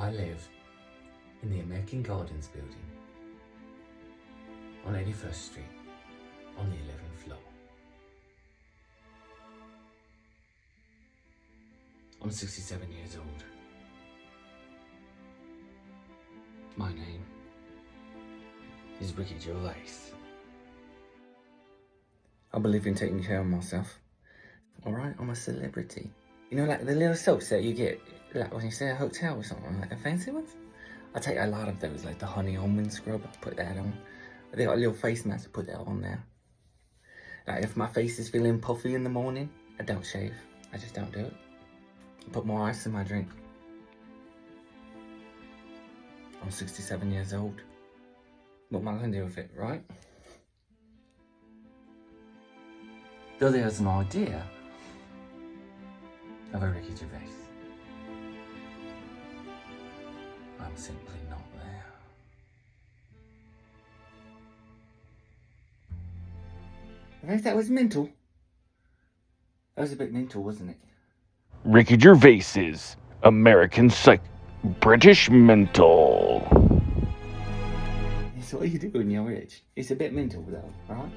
I live in the American Gardens building on 81st Street on the 11th floor. I'm 67 years old. My name is Ricky Gervais. I believe in taking care of myself. Alright, I'm a celebrity. You know, like the little soaps that you get, like when you stay at a hotel or something, like the fancy ones? I take a lot of those, like the honey almond scrub, I put that on. They got a little face mask, I put that on there. Like if my face is feeling puffy in the morning, I don't shave. I just don't do it. I put more ice in my drink. I'm 67 years old. What am I to do with it, right? Though there's an idea of a Ricky Gervais. I'm simply not there. I think that was mental. That was a bit mental, wasn't it? Ricky Gervais's American Psych British Mental. It's what you do when you're rich. It's a bit mental though, right?